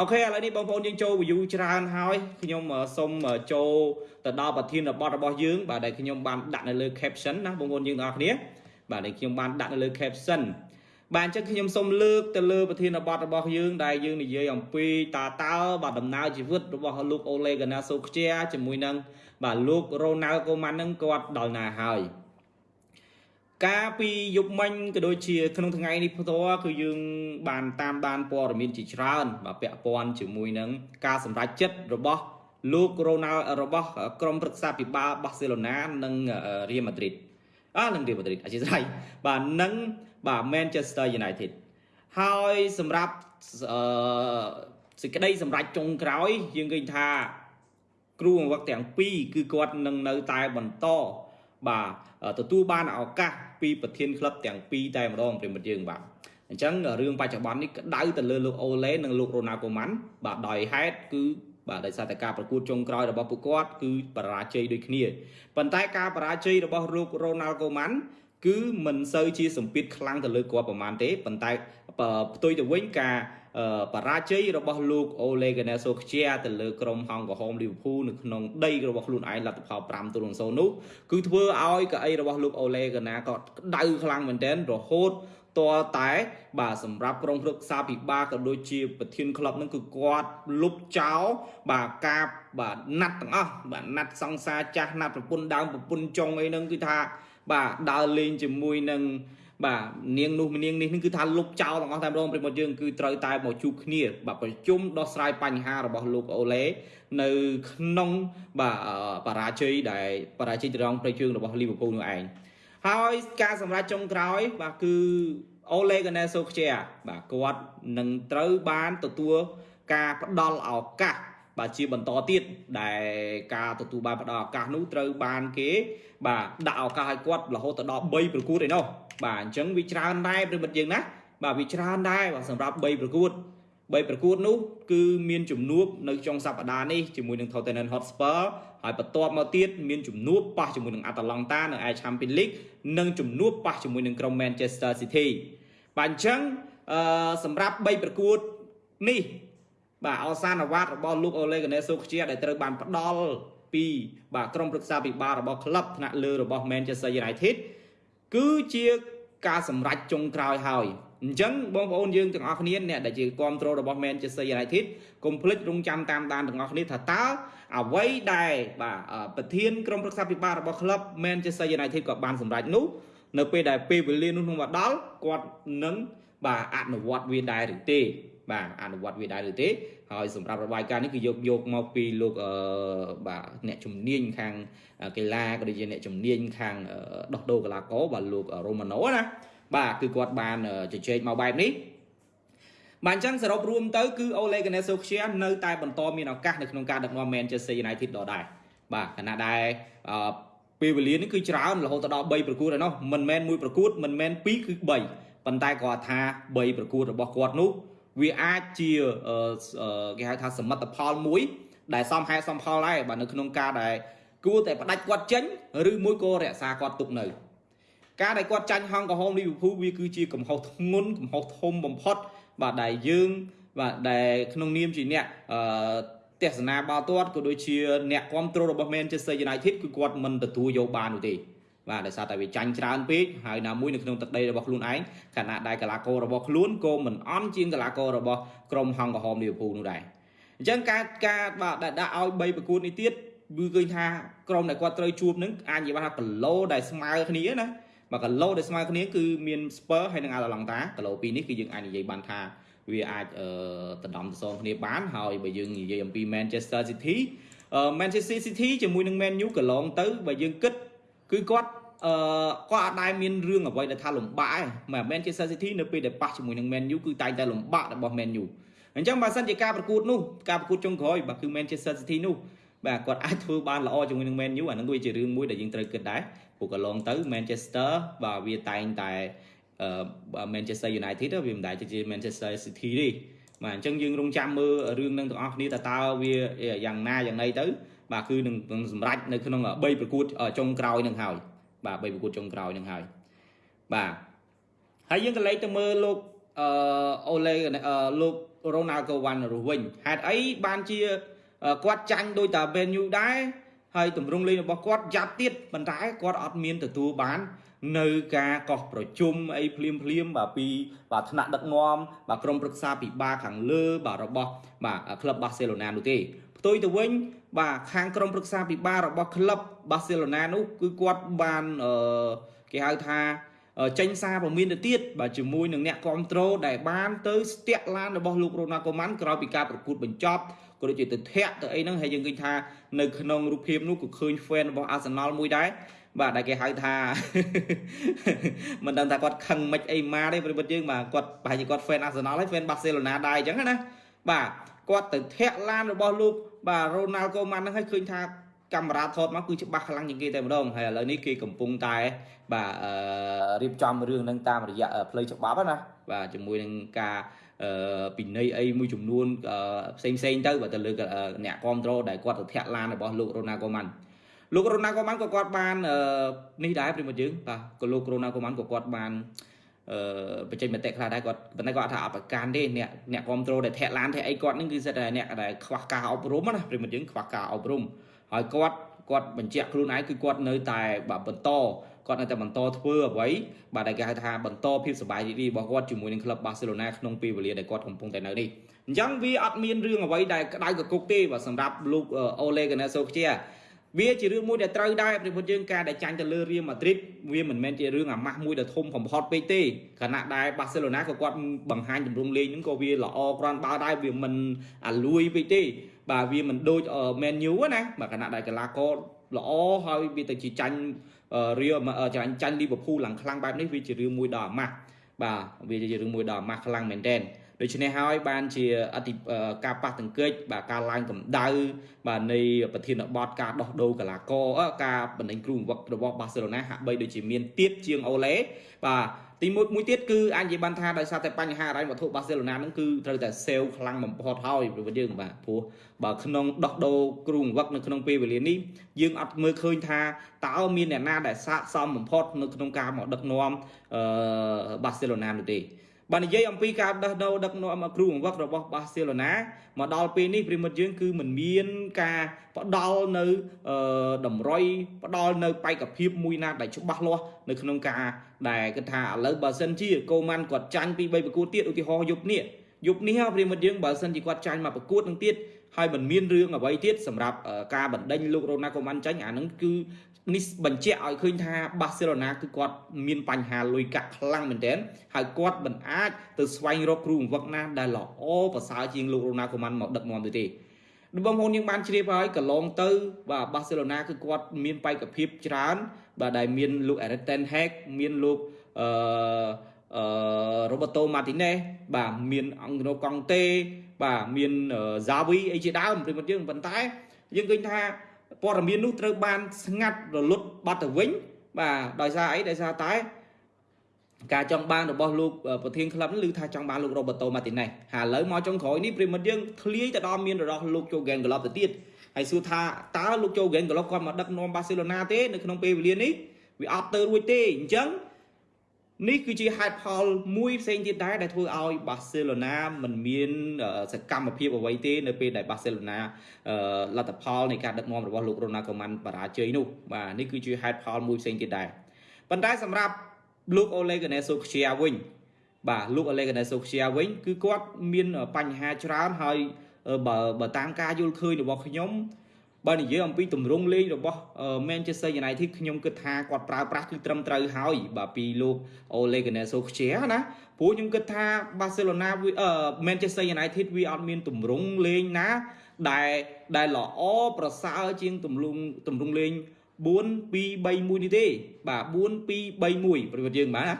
អូខេឥឡូវនេះបងប្អូនយើងចូល view ច្រើនហើយខ្ញុំសូមចូលទៅដល់ប្រធានបទរបស់យើងបាទដែលខ្ញុំបានដាក់នៅលើ caption ណាបងប្អូនយើងទាំងអស់គ្នាបាទដែលខ្ញុំបានដាក់នៅលើ caption បាទអញ្ចឹងខ្ញុំសូមលើកទៅលើប្រធានបទរបស់យើងដែលយើងនិយាយអំពីតើតើបាទដំណើរជីវិតរបស់លោកអូឡេកាណាសូខ្ជាជាមួយនឹងបាទលោករ៉ូណាល់កូម៉ាន់នឹងគាត់ដល់ណាហើយ កាលពីយប់មិញក៏ដូចជា ក្នុងថ្ងៃនេះផ្ទាល់គឺយើងបានតាមដានព័ត៌មានជាច្រើនបាទពាក់ព័ន្ធជាមួយនឹងការសម្រេចចិត្តរបស់លោករ៉ូណាល់របស់ក្រុមប្រឹក្សាពិបាលបាសេឡូណានិងរៀលម៉ាឌ្រីតអឺនឹងរៀលម៉ាឌ្រីតអធិស្ឋានបាទនឹងបាទ Manchester United ហើយសម្រាប់អឺសេចក្តីសម្រេចចុងក្រោយយើងឃើញថា គ្រូបង្វឹកទាំងពីរគឺគាត់នឹងនៅតែបន្តបាទទទួលបានឱកាស ពីប្រធានក្លឹបទាំងពីរតែម្ដងប្រិមិត្តយើងបាទអញ្ចឹងរឿងបច្ចុប្បន្ននេះក្តៅទៅលើលោកអូឡេនិងលោករ៉ូណាល់កូម៉ាន់បាទដោយហេតុគឺបាទដោយសារតែការប្រកួតចុងក្រោយរបស់ពួកគាត់គឺបរាជ័យដូចគ្នាប៉ុន្តែការបរាជ័យរបស់លោករ៉ូណាល់កូម៉ាន់គឺមិនសូវជាសម្ពាធខ្លាំងទៅលើគាត់ប្រហែលទេប៉ុន្តែផ្ទុយទៅវិញការ បរាជ័យរបស់លោកអូឡេកាណេសូខ្ជាទៅលើក្រុមហង្សហោមលីវើពូលនៅក្នុងដីរបស់ខ្លួនឯងលទ្ធផល5ទល់នឹង0នោះគឺធ្វើឲ្យកៅអីរបស់លោកអូឡេកាណាក៏ក្តៅខ្លាំងមែនទែនរហូតតតែបាទសម្រាប់ក្រុមប្រឹក្សាពិបាលក៏ដូចជាប្រធានក្លឹបនឹងគឺគាត់លុបចោលបាទការបាទណាត់ទាំងអស់បាទណាត់សង្សារចាស់ណាត់ប្រពន្ធដើមប្រពន្ធចុងអីហ្នឹងគឺថាបាទដើរលេងជាមួយនឹង បាទនាងនោះនាងនេះគឺថាលុបចោលទាំងអស់តែម្ដងប្រិមត្តយើងគឺត្រូវតែមកជួបគ្នាបាទប្រជុំដោះស្រាយបញ្ហារបស់លោកអូឡេនៅក្នុងបាទបរាជ័យដែលបរាជ័យត្រង់ប្រជើងរបស់លីវើពូលនោះឯងហើយការសម្រេចចុងក្រោយបាទគឺអូឡេកាណេសូខ្ជាបាទគាត់នឹងត្រូវបានទទួលការផ្ដល់ឱកាស បាទជាបន្តទៀតដែលការទទួលបានផ្ដល់ឱកាសនោះត្រូវបានគេ បាទដាក់ឱកាសឲ្យគាត់រហូតដល់3ប្រកួតឯណោះបាទអញ្ចឹងវាច្រើនដែរប្រិមិត្តយើងណាបាទវាច្រើនដែរបាទសម្រាប់3ប្រកួត3ប្រកួតនោះគឺមានជំនួបនៅចុងសប្តាហ៍នេះជាមួយនឹង Tottenham Hotspur ហើយបន្ទាប់មកទៀតមានជំនួបប៉ះជាមួយនឹង Atalanta នៅឯ Champions League និងជំនួបប៉ះជាមួយនឹងក្រុម Manchester City បាទអញ្ចឹងអឺសម្រាប់3ប្រកួតនេះ បាទអសានអាវ៉ាតរបស់លោកអូឡេកាណេសូខ្ជាដែលត្រូវបានផ្ដល់ពីបាទក្រុមប្រឹក្សាពិបាលរបស់ក្លឹបថ្នាក់លើរបស់ Manchester United គឺជាការសម្រេចចុងក្រោយហើយអញ្ចឹងបងប្អូនយើងទាំងអស់គ្នាអ្នកដែលជាគ្រប់គ្រងរបស់ Manchester United កុំភ្លេចរងចាំតាមដានទាំងអស់គ្នាថាតើអ្វីដែលបាទប្រធានក្រុមប្រឹក្សាពិបាលរបស់ក្លឹប Manchester United ក៏បានសម្រេចនោះ នៅពេលដែលពេលវេលានោះនឹងមកដល់គាត់នឹងបាទអនុវត្តវាដែរឬទេបាទអនុវត្តវាដែរឬទេហើយសម្រាប់របាយការណ៍នេះគឺយកយកមកពីលោកអឺបាទអ្នកជំនាញខាងកីឡាក៏ដូចជាអ្នកជំនាញខាងដោះដូរកីឡាករបាទលោករ៉ូម៉ាណូណាបាទគឺគាត់បានជជែកមកបែបនេះបាទអញ្ចឹងសរុបរួមទៅគឺអូលេកាណេសូខ្ជានៅតែបន្តមានឱកាសនៅក្នុងការដឹកនាំ Manchester United ដដែលបាទខណៈដែល ពេលវេលានេះគឺច្រើនរហូតដល់3ប្រកួតហើយនោះមិនមែនមួយប្រកួតមិនមែន2គឺ3ប៉ុន្តែគាត់ថា3ប្រកួតរបស់គាត់នោះវាអាចជាគេហៅថាសមិទ្ធផលមួយ ដែលសមហេតុសមផលដែរបាទនៅក្នុងការដែលគួរតែផ្ដាច់គាត់ចេញឬមួយក៏រក្សាគាត់ទុកនៅ ការដែលគាត់ចាញ់ហងក្រហមលីវើពូលវាគឺជាកំហុសធ្ងន់កំហុសធំបំផុត បាទដែលយើងបាទដែលក្នុងនាមជាអ្នកអឺ ទេសនាបាល់ទាត់ក៏ដូចជាអ្នកគ្រប់គ្រងរបស់ Manchester United គឺគាត់មិនទទួលយកបាននោះទេបាទដោយសារតែវាចាញ់ច្រើនពេកហើយណាមួយនៅក្នុងទឹកដីរបស់ខ្លួនឯងខណៈដែលកីឡាកររបស់ខ្លួនក៏មិនអន់ជាងកីឡាកររបស់ក្រុមហង្សក្រហមលីវើពូលនោះដែរអញ្ចឹងការការបាទដាក់ឲ្យ3ប្រកួតនេះទៀតគឺឃើញថាក្រុមដែលគាត់ត្រូវជួបនឹងអាចនិយាយថាគីឡូដែលស្មើគ្នាណាបាទគីឡូដែលស្មើគ្នាគឺមាន Spur ហើយនិង Atalanta គីឡូពីរនេះគឺយើងអាចនិយាយបានថា វាអាចអឺដណ្ដំទៅសងគ្នាបានហើយបើយើងនិយាយអំពី Manchester City Manchester City ជាមួយនឹង Man U កន្លងទៅបើយើងគិតគឺគាត់អឺគាត់អត់ដែលមានរឿងអ្វីដែលថាលំបាកឯងមិនមែន Manchester City នៅពេលដែលប៉ះជាមួយនឹង Man U គឺតែងតែលំបាករបស់ Man U អញ្ចឹងបើសិនជាការប្រកួតនោះការប្រកួតចុងក្រោយបាទគឺ Manchester City នោះបាទគាត់អាចធ្វើបានល្អជាមួយនឹង Man U អានឹងវាជារឿងមួយដែលយើងត្រូវគិតដែរព្រោះកន្លងទៅ Manchester បាទវាតែងតែអឺ Manchester United វាមិនដែលជា Manchester City ទេបាទអញ្ចឹងយើងរងចាំមើលរឿងនឹងទាំងអស់គ្នាតើតើវាយ៉ាងណាយ៉ាងណីទៅបាទគឺនឹងសម្រេចនៅក្នុង3ប្រកួតចុងក្រោយនឹងហើយបាទ3ប្រកួតចុងក្រោយនឹងហើយបាទហើយយើងក៏លេខទៅមើលលោកអឺអូឡេលោករ៉ូណាល់កូវ៉ាន់រស់វិញហេតុអីបានជាគាត់ចាញ់ដោយតា Ben U ដែរហើយទម្រង់លេងរបស់គាត់យ៉ាប់ទៀតប៉ុន្តែគាត់អត់មានទទួលបាន នៅការកោះប្រជុំអីភ្លាមភ្លាមបាទពីបាទថ្នាក់ដឹកនាំបាទក្រុមប្រឹក្សាពិបាលខាងលើបាទរបស់បាទក្លឹបបាសេឡូណានោះទេផ្ទុយទៅវិញបាទខាងក្រុមប្រឹក្សាពិបាលរបស់ក្លឹបបាសេឡូណានោះគឺគាត់បានអឺគេហៅថាចេញសារពមៀនទៅទៀតបាទជាមួយនឹងអ្នកគ្រប់គ្រងដែលបានទៅស្ទាក់ឡានរបស់លោករ៉ូណាល់កូម៉ាន់ក្រោយពីការប្រកួតបញ្ចប់ក៏ដូចជាទៅធាក់ទៅអីហ្នឹងហើយយើងឃើញថានៅក្នុងរូបភាពនោះក៏ឃើញ fan របស់ Arsenal មួយដែរ បាទដែលគេហៅថាមិនដឹងថាគាត់ខឹងមិនអីម៉ាទេប្រិមិត្តយើងបាទគាត់ប្រហែលជាគាត់ fan Arsenal ហើយ fan Barcelona ដែរអញ្ចឹងណាបាទគាត់ទៅធាក់ឡានរបស់លោកបាទ Ronald Koeman ហ្នឹងឲ្យឃើញថាកាមេរ៉ាថតមកគឺច្បាស់ខ្លាំងជាងគេតែម្ដងហើយឥឡូវនេះគេកំពុងតែបាទរៀបចំរឿងហ្នឹងតាមរយៈផ្លូវច្បាប់ណាបាទជាមួយនឹងការពិន័យអីមួយចំនួនផ្សេងផ្សេងទៅបើទៅលើអ្នកគ្រប់គ្រងដែលគាត់ទៅធាក់ឡានរបស់លោក Ronald Koeman លោករ៉ូណាល់កូម៉ាន់ក៏គាត់បាននេះដែរប្រិមត្តយើងបាទក៏លោករ៉ូណាល់កូម៉ាន់ក៏គាត់បានអឺបញ្ចេញមតិខ្លះដែរគាត់ប៉ុន្តែគាត់ថាអបការទេអ្នកអ្នកគ្រប់គ្រងដែលធាក់ឡានធាក់អីគាត់នឹងគឺសិតតែអ្នកដែលខ្វះការអប់រំណាប្រិមត្តយើងខ្វះការអប់រំហើយគាត់គាត់បញ្ជាក់ខ្លួនឯងគឺគាត់នៅតែបាទបន្តគាត់នៅតែបន្តធ្វើអ្វីបាទដែលគេហៅថាបន្តភាពសប្បាយរីករាយរបស់គាត់ជាមួយនឹងក្លឹបបាសេឡូណាក្នុងពេលវេលាដែលគាត់កំពុងតែនៅនេះអញ្ចឹងវាអត់មានរឿងអ្វីដែលក្តៅកគុកទេបាទសម្រាប់លោកអូលេកាណេសូខ្ជា វាជារឿងមួយដែលត្រូវដែរប្រពន្ធយើងការដែលចាញ់ទៅលើរៀលម៉ាឌ្រីតវាមិនមែនជារឿងអាម៉ាស់មួយដែលធំបំផុតពេកទេខណៈដែលបាសេឡូណាក៏គាត់បង្ហាញទម្រង់លេងហ្នឹងក៏វាល្អក្រាន់បើដែរវាមិនអាលួយពេកទេបាទវាមិនដូចមែនយូណាបាទខណៈដែលកីឡាករល្អហើយវាទៅជាចាញ់រៀលចាញ់ចាញ់លីវើពូលឡើងខ្លាំងបែបនេះវាជារឿងមួយដ៏អាម៉ាស់បាទវាជារឿងមួយដ៏អាម៉ាស់ខ្លាំងមែនទែន ដូច្នេះហើយបានជាអតិការប៉ះទង្គិចបាទការឡើងកម្ដៅបាទនៃប្រធានបទការដោះដូរកីឡាករការបណ្ដេញគ្រូបង្វឹករបស់បាសេឡូណាហាក់បីដូចជាមានទៀតជាងអូឡេបាទទីមួយមួយទៀតគឺអាចនិយាយបានថាដោយសារតែបញ្ហារ៉ៃវត្ថុបាសេឡូណានឹងគឺត្រូវតែសេវខ្លាំងបំផុតហើយព្រោះយើងបាទព្រោះបើក្នុងដោះដូរគ្រូបង្វឹកនៅក្នុងពេលវេលានេះយើងអត់មើលឃើញថាតើមានអ្នកណាដែលស័កសមបំផុតនៅក្នុងការមកដឹកនាំអឺបាសេឡូណានោះទេ បើនិយាយអំពីការដោះដូរដឹកនាំគ្រូបង្វឹករបស់បាសេឡូណាមកដល់ពេលនេះប្រិមិត្តយើងគឺមិនមានការផ្ដល់នៅតម្រុយផ្ដល់នៅបេក្ខភាពមួយណាដែលច្បាស់លាស់នៅក្នុងការដែលគិតថាឥឡូវបើសិនជាកូម៉ាន់គាត់ចាញ់ពី3ប្រកួតទៀតឧទាហរណ៍យប់នេះយប់នេះប្រិមិត្តយើងបើសិនជាគាត់ចាញ់មកប្រកួតនឹងទៀត ហើយមិនមានរឿងអ្វីទៀតសម្រាប់ការបណ្ដេញលោករ៉ូណាកូម៉ាន់ចាញ់អានឹងគឺនេះបញ្ជាក់ឲ្យឃើញថាបាសេឡូណាគឺគាត់មានបញ្ហាលុយកាក់ខ្លាំងមែនទែនហើយគាត់មិនអាចទៅស្វែងរកគ្រូបង្វឹកណាដែលល្អប្រសើរជាងលោករ៉ូណាល់កូម៉ាន់មកដឹកនាំទៅទេបងប្អូនយើងបានជ្រាបហើយកន្លងទៅបាទបាសេឡូណាគឺគាត់មានបេក្ខភាពច្រើន បាទដែលមានលោក Eric Ten Hag មានលោកអឺអឺ Roberto Martinez បាទមានអង្គណូកង់តេ បាទមាន Xavi អីជាដើមព្រមយើងប៉ុន្តែយើងឃើញថាព័ត៌មាននោះត្រូវបានស្ងាត់រលត់បាត់ទៅវិញ បាទដោយសារអីដោយសារតែការចង់បានរបស់លោកប្រធានក្លឹបនេះឮថាចង់បានលោករ៉ូបឺតូម៉ាទីណេសហើយឥឡូវមកចុងក្រោយនេះប្រិមិត្តយើងធ្លាយទៅដល់មានរបស់លោកជូហ្គេនក្លឹបទៅទៀតហើយសួរថាតើលោកជូហ្គេនក្លឹបគាត់មកដឹកនាំបាសេឡូណាទេនៅក្នុងពេលវេលានេះវាអត់ទៅរួចទេអញ្ចឹង នេះគឺជាហេតុផលមួយផ្សេងទៀតដែរដែលធ្វើឲ្យបាសេឡូណាមិនមានសកម្មភាពអ្វីទេនៅពេលដែលបាសេឡូណាលទ្ធផលនៃការដឹកនាំរបស់លោករ៉ូណាល់កូម៉ាន់បរាជ័យនោះបាទនេះគឺជាហេតុផលមួយផ្សេងទៀតដែរប៉ុន្តែសម្រាប់លោកអូលេកាណេសូខ្ជាវិញបាទលោកអូលេកាណេសូខ្ជាវិញគឺគាត់មានបញ្ហាច្រើនហើយបើបើតាមការយល់ឃើញរបស់ខ្ញុំ បើនិយាយអំពីទម្រង់លេងរបស់ Manchester United ខ្ញុំគិតថាគាត់ប្រើប្រាស់គឺត្រឹមត្រូវហើយបាទពីលោក Ole Gunnar Solskjaer ណាព្រោះខ្ញុំគិតថា Barcelona Manchester United វាអត់មានទម្រង់លេងណាដែលដែលល្អប្រសើរជាងទម្រង់ទម្រង់លេង4 2 3 1នេះទេបាទ4 2 3 1ប្រវត្តិយើងបាទណា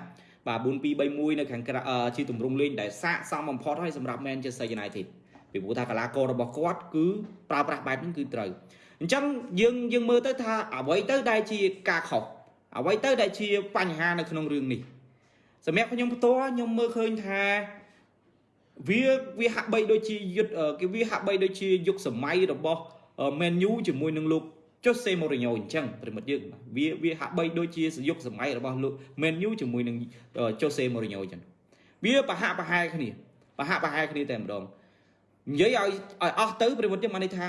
បាទ4 2 3 1នៅខាងក្រៅជាទម្រង់លេងដែលស័កសមបំផុតហើយសម្រាប់ Manchester United ពីព្រោះថាកីឡាកររបស់គាត់គឺប្រើប្រាស់បែបនេះគឺត្រូវអញ្ចឹងយើងយើងមើលទៅថាអ្វីទៅដែលជាការខុសអ្វីទៅដែលជាបញ្ហានៅក្នុងរឿងនេះសម្រាប់ខ្ញុំផ្ទាល់ខ្ញុំមើលឃើញថាវាវាហាក់បីដូចជាយុទ្ធគេវាហាក់បីដូចជាយុគសម័យរបស់ Man U ជាមួយនឹងលោក Jose Mourinho អញ្ចឹងប្រិមិត្តយើងវាវាហាក់បីដូចជាយុគសម័យរបស់លោក Man U ជាមួយនឹង Jose Mourinho អញ្ចឹងវាប្រហាក់ប្រហែលគ្នាប្រហាក់ប្រហែលគ្នាតែម្ដង និយាយឲ្យឲ្យអស់ទៅប្រិមត្តយើងបានន័យថា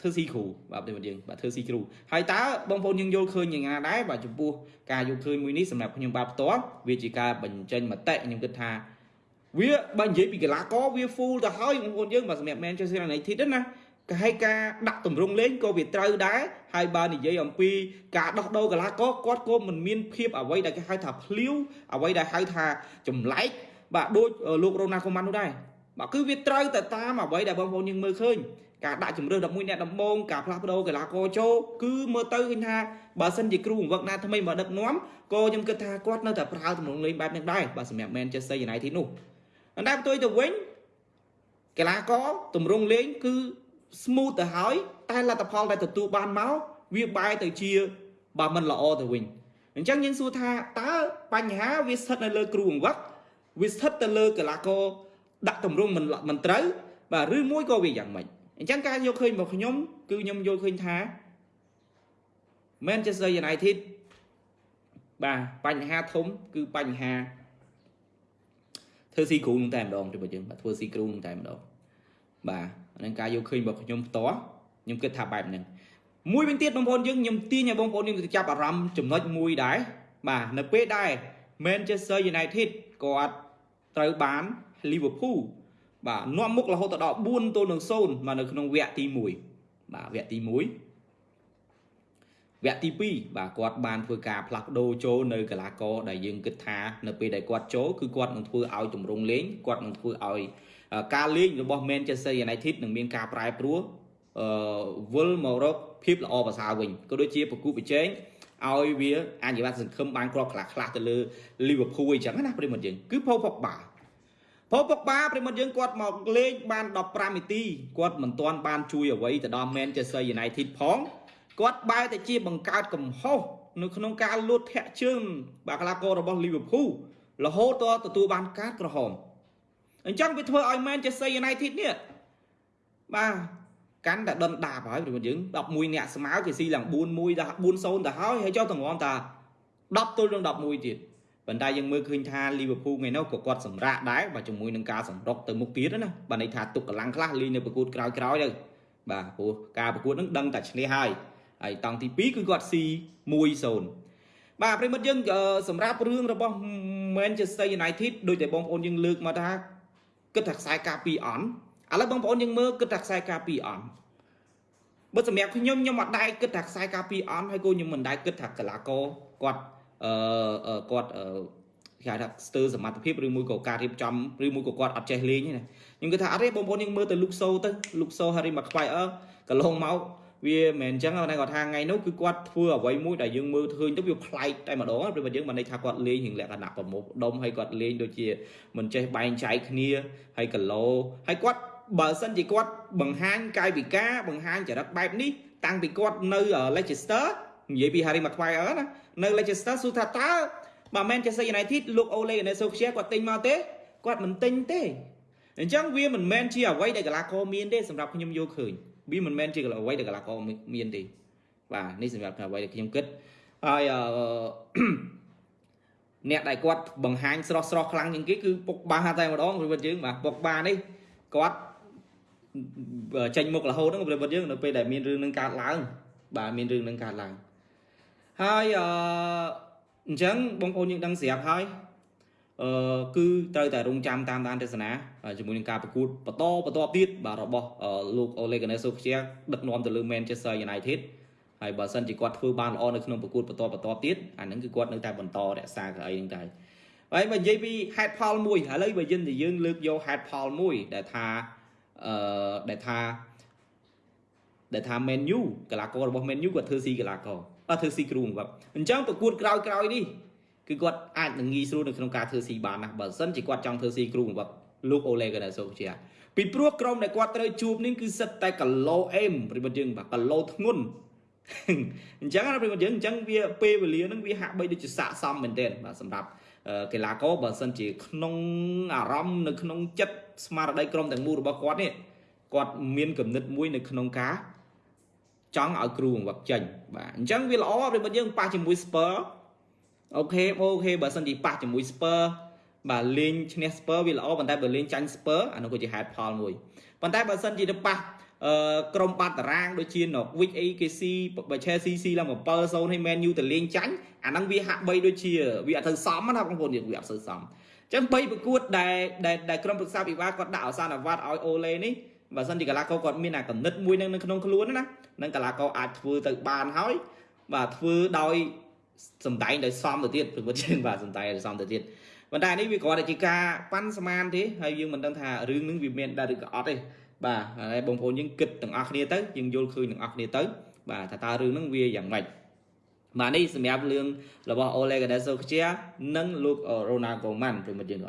ធ្វើស៊ីគ្រូបាទប្រិមត្តយើងបាទធ្វើស៊ីគ្រូហើយតើបងប្អូនយើងយល់ឃើញយ៉ាងណាដែរបាទចំពោះការយល់ឃើញមួយនេះសម្រាប់ខ្ញុំបាទផ្ទាល់វាជាការបញ្ចេញមតិខ្ញុំគិតថាវាបើនិយាយពីកីឡាករវា full ទៅហើយបងប្អូនយើងបាទសម្រាប់ Manchester United ណាក៏ឲ្យការដាក់តម្រង់លេងក៏វាត្រូវដែរហើយបើនិយាយអំពីការដោះដូរកីឡាករគាត់ក៏មិនមានភាពអ្វីដែលគេហៅថាភ្លាវអ្វីដែលហៅថាចម្លែកបាទដូចលោករ៉ូណាល់កូម៉ាន់នោះដែរ បាទគឺវាត្រូវតែតាមអ្វីដែលបងប្អូនយើងមើលឃើញការដាក់ជំរឿ11អ្នកដំបូងការផ្លាស់ប្ដូរកីឡាករចូលគឺមើលទៅឃើញថាបើសិនជាគ្រូបង្វឹកណាថ្មីមកដឹកនាំក៏ខ្ញុំគិតថាគាត់នៅតែប្រើទំនងលេងបែបនេះដែរបាទសម្រាប់ Manchester United នោះអណ្ដែផ្ទុយទៅវិញកីឡាករទម្រង់លេងគឺ smooth ទៅហើយតែលទ្ធផលដែលទទួលបានមកវាបែរទៅជាបើមិនល្អទៅវិញអញ្ចឹងយើងសួរថាតើបញ្ហាវាស្ថិតនៅលើគ្រូបង្វឹកវាស្ថិតទៅលើកីឡាករ ដាក់ទម្រង់មិនមិនត្រូវបាទឬមួយក៏វាយ៉ាងម៉េចអញ្ចឹងការយកឃើញរបស់ខ្ញុំ គឺខ្ញុំយល់ឃើញថា Manchester United បាទបញ្ហាធំ គឺបញ្ហាធ្វើស៊ីគ្រូនឹងតែម្ដងទៅបើយើងបាទធ្វើស៊ីគ្រូនឹងតែម្ដងបាទហ្នឹងការយកឃើញរបស់ខ្ញុំផ្ទាល់ខ្ញុំគិតថាបែបហ្នឹងមួយវិញទៀតបងប្អូនយើងខ្ញុំទាញឲ្យបងប្អូនយើងទៅចាប់អារម្មណ៍ចំណុចមួយដែរបាទនៅពេលដែល Manchester United គាត់ត្រូវបាន Liverpool បាទនាំមុខរហូតទៅដល់4ទល់នឹង0មកនៅក្នុងវគ្គទី1បាទវគ្គទី1វគ្គទី2បាទគាត់បានធ្វើការផ្លាស់ប្ដូរចូលនៅកីឡាករដែលយើងគិតថានៅពេលដែលគាត់ចូលគឺគាត់នឹងធ្វើឲ្យទម្រង់លេងគាត់នឹងធ្វើឲ្យការលេងរបស់ Manchester United នឹងមានការប្រែប្រួលអឺវិលមករកភាពល្អប្រសើរវិញក៏ដូចជាប្រគូប្រជែងឲ្យវាអញ្ញវត្តសង្ឃឹមបានគ្រាប់ខ្លះខ្លះទៅលើ Liverpool អញ្ចឹងណាប្រិមត្តយើងគឺផូផុ កបាផូផុកបាប្រិមត្តយើងគាត់មកលេងបាន15នាទីគាត់មិនទាន់បានជួយអ្វីទៅដល់ Manchester United ផងគាត់បែរទៅជាបង្កើតកំហុសនៅក្នុងការលួចធាក់ជើងបាក់កីឡាកររបស់ Liverpool រហូតដល់ទទួលបានការក្រហមអញ្ចឹងវាធ្វើឲ្យ Manchester United នេះបាទកាន់តែដុនដាបហើយព្រោះយើង11អ្នកស្មើគេស៊ីឡើង4-1ដល់4-0ទៅហើយហើយចុះតម្រាំតា10ទល់នឹង11ទៀត ប៉ុន្តែយើងមើលឃើញថា Liverpool ថ្ងៃនោះក៏គាត់សម្រាកដែរបាទជាមួយនឹងការសម្រុកទៅមុខទៀតណាបាទន័យថាទុកកម្លាំងខ្លះលេងនៅប្រកួតក្រោយៗទៅបាទព្រោះការប្រកួតហ្នឹងដឹងតែឈ្នះហើយហើយតង់ទី2គឺគាត់ស៊ី1-0បាទប្រិមិត្តយើងសម្រាប់រឿងរបស់ Manchester United ដូចតែបងប្អូនយើងលើកមកថាគិតថាខ្សែការពីអន់ឥឡូវបងប្អូនយើងមើលគិតថាខ្សែការពីអន់បើសម្រាប់ខ្ញុំខ្ញុំអត់ដែរគិតថាខ្សែការពីអន់ហើយក៏ខ្ញុំមិនដែរគិតថាកីឡាករគាត់ អឺគាត់អឺគេហៅថាស្ទើរសមត្ថភាពឬមួយក៏ការរៀបចំឬមួយក៏គាត់អត់ចេះលេងទេណាខ្ញុំគិតថាអត់ទេបងប្អូនយើងមើលទៅលុកសូទៅលុកសូ Harry Maguire កន្លងមកវាមិនអញ្ចឹងតែគាត់ថាថ្ងៃនោះគឺគាត់ធ្វើអ្វីមួយដែលយើងមើលឃើញទៅវាប្លែកតែម្ដងព្រោះយើងមិនន័យថាគាត់លេងរឿងលក្ខណៈប្រមូលដុំហើយគាត់លេងដូចជាមិនចេះបែងចែកគ្នាហើយកឡោហើយគាត់បើសិនជាគាត់បង្ហាញកាយវិការបង្ហាញចរិតបែបនេះតាំងពីគាត់នៅ Leicester និយាយពី Harry Maguire ណានៅ Leicester សួរថាតើបើ Manchester United លោក Ole Gunnar Solskjaer គាត់ទិញមកទេគាត់មិនទិញទេអញ្ចឹងវាមិនមែនជាអ្វីដែលកីឡាករមានទេសម្រាប់ខ្ញុំយល់ឃើញវាមិនមែនជាអ្វីដែលកីឡាករមានទេបាទនេះសម្រាប់អ្វីដែលខ្ញុំគិតហើយអ្នកដែលគាត់បង្ហាញស្រស់ស្រស់ខ្លាំងជាងគេគឺពុកបាតែម្ដងព្រោះវិតយើងបាទពុកបានេះគាត់ចេញមុខរហូតហ្នឹងព្រោះវិតយើងនៅពេលដែលមានរឿងនឹងកើតឡើងបាទមានរឿងនឹងកើតឡើង ហើយអឺអញ្ចឹងបងប្អូនយើងដឹងស្រាប់ហើយអឺគឺត្រូវតែរងចាំតាមដានទស្សនាជាមួយនឹងការប្រកួតបន្តបន្តទៀតបាទរបស់លោក Ole Gunnar Solskjaer ដឹកនាំទៅលើ Manchester United ហើយបើសិនជាគាត់ធ្វើបានល្អនៅក្នុងប្រកួតបន្តបន្តទៀតអាហ្នឹងគឺគាត់នៅតែបន្តរក្សាកៅអីហ្នឹងតែហើយបើនិយាយពី head poll មួយឥឡូវបើយើងនិយាយយើងលើកយក head poll មួយដែលថាអឺដែលថាដែលថា menu កីឡាកររបស់ menu គាត់ធ្វើស៊ីកីឡាករ អត់ធ្វើស៊ីគ្រូបាទអញ្ចឹងប្រកួតក្រោយក្រោយនេះគឺគាត់អាចនឹងងាយស្រួលនៅក្នុងការធ្វើស៊ីបានណាបើមិនជាគាត់ចង់ធ្វើស៊ីគ្រូរបស់លោកអូលេកាណាសូជាពីព្រោះក្រុមដែលគាត់ត្រូវជួបនេះគឺសិតតែគីឡូអេមប្រិមត្តយើងបាទគីឡូធ្ងន់អញ្ចឹងណាប្រិយមិត្តយើងអញ្ចឹងវាពេលវេលាហ្នឹងវាហាក់បីដូចជាស័ក្តិសមមែនទែនបាទសម្រាប់កីឡាករបើសិនជាក្នុងអារម្មណ៍នៅក្នុងចិត្តស្មារតីក្រុមទាំងមូលរបស់គាត់នេះគាត់មានគំនិតមួយនៅក្នុងការ ចង់ឲ្យគ្រូបង្វឹកចេញបាទអញ្ចឹងវាល្អប្រិយមិត្តយើងប៉ះជាមួយ Spur អូខេអូខេបើសិនជាប៉ះជាមួយ Spur បាទលេងឈ្នះ Spur វាល្អប៉ុន្តែបើលេងចាញ់ Spur អានោះក៏ជាហេតុផលមួយប៉ុន្តែបើសិនជាទៅប៉ះអឺក្រុមបាត់តារាងដូចជា Norwich អីគេស៊ីបើ Chelsea ស៊ីឡើង7-0ឲ្យ Man U ទៅលេងចាញ់អាហ្នឹងវាហាក់បីដូចជាវាអត់ទៅសមណាបងប្អូនវាអត់ទៅសមអញ្ចឹង3ប្រកួតដែលដែលក្រុមប្រឹក្សាពិបាកគាត់ដាក់អសានវត្តឲ្យអូឡេនេះ បើសិនជាកីឡាករគាត់មានអាកំណត់មួយនៅក្នុងខ្លួនណានឹងកីឡាករអាចធ្វើទៅបានហើយបាទធ្វើដោយសំដែងដោយសមទៅទៀតព្រោះជាងបាទសំដែងដោយសមទៅទៀតប៉ុន្តែនេះវាគ្រាន់តែជាការប៉ាន់ស្មានទេហើយយើងមិនដឹងថារឿងនឹងវាមានដែរឬក៏អត់ទេបាទហើយបងប្អូនយើងគិតទាំងអស់គ្នាទៅយើងយល់ឃើញទាំងអស់គ្នាទៅបាទថាតើរឿងហ្នឹងវាយ៉ាងម៉េចបាទនេះសម្រាប់រឿងរបស់ Ole Gunnar Solskjaer និងលោក Ronald Koeman ព្រមយើង